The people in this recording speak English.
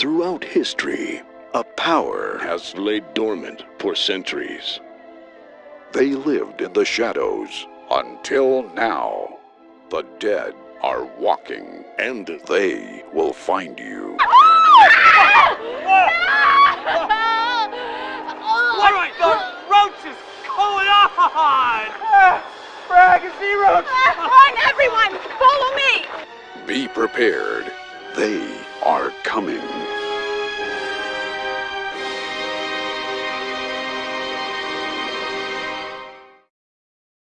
Throughout history, a power has laid dormant for centuries. They lived in the shadows until now. The dead are walking, and they will find you. What the roach roaches going on? Frag and roach! Run, everyone! Follow me! Be prepared. They are coming.